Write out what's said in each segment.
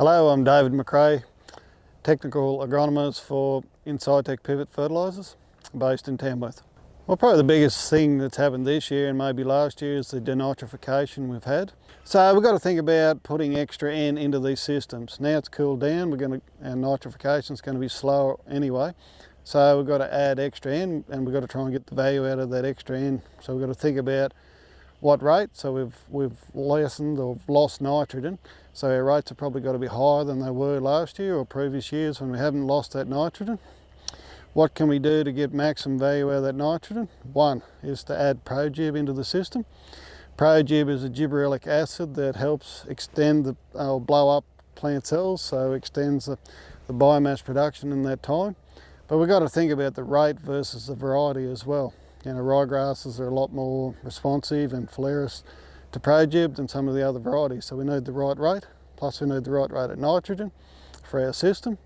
Hello, I'm David McRae, Technical Agronomist for Incitec Pivot Fertilisers, based in Tamworth. Well, probably the biggest thing that's happened this year and maybe last year is the denitrification we've had. So we've got to think about putting extra N into these systems. Now it's cooled down, we're going to, and nitrification is going to be slower anyway. So we've got to add extra N and we've got to try and get the value out of that extra N. So we've got to think about what rate. So we've, we've lessened or lost nitrogen. So our rates have probably got to be higher than they were last year or previous years when we haven't lost that nitrogen. What can we do to get maximum value out of that nitrogen? One is to add ProGibb into the system. ProGibb is a gibberellic acid that helps extend the, or uh, blow up plant cells, so extends the, the biomass production in that time. But we've got to think about the rate versus the variety as well. You know, ryegrasses are a lot more responsive and phalaris to ProGibb than some of the other varieties. So we need the right rate, plus we need the right rate of nitrogen for our system.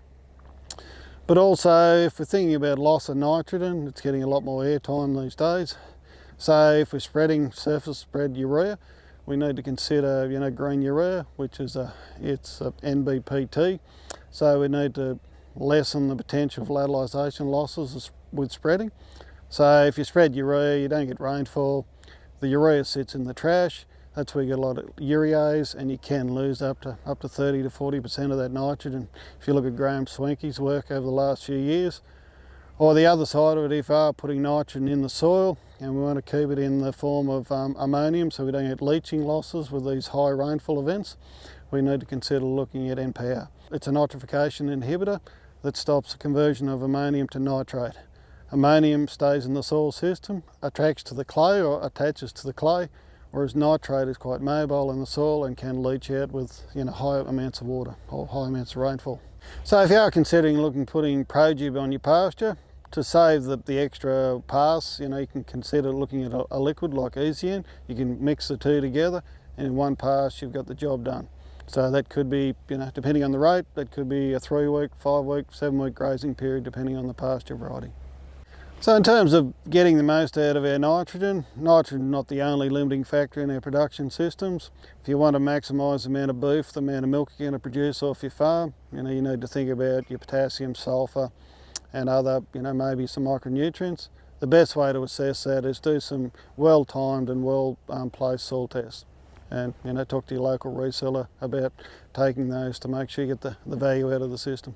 But also, if we're thinking about loss of nitrogen, it's getting a lot more airtime these days. So if we're spreading surface spread urea, we need to consider, you know, green urea, which is a, it's a NBPT. So we need to lessen the potential for volatilisation losses with spreading. So if you spread urea, you don't get rainfall. The urea sits in the trash. That's where you get a lot of urease and you can lose up to up to 30 to 40% of that nitrogen. If you look at Graham Schwenke's work over the last few years. Or the other side of it, if are putting nitrogen in the soil and we want to keep it in the form of um, ammonium so we don't get leaching losses with these high rainfall events, we need to consider looking at NPR. It's a nitrification inhibitor that stops the conversion of ammonium to nitrate. Ammonium stays in the soil system, attracts to the clay or attaches to the clay, whereas nitrate is quite mobile in the soil and can leach out with you know, high amounts of water or high amounts of rainfall. So if you are considering looking putting ProGibb on your pasture, to save the, the extra pass, you know, you can consider looking at a, a liquid like Easy N. You can mix the two together and in one pass you've got the job done. So that could be, you know, depending on the rate, that could be a three week, five week, seven week grazing period depending on the pasture variety. So in terms of getting the most out of our nitrogen, nitrogen is not the only limiting factor in our production systems. If you want to maximise the amount of beef, the amount of milk you're going to produce off your farm, you know, you need to think about your potassium, sulphur and other, you know, maybe some micronutrients. The best way to assess that is do some well-timed and well-placed soil tests and, you know, talk to your local reseller about taking those to make sure you get the, the value out of the system.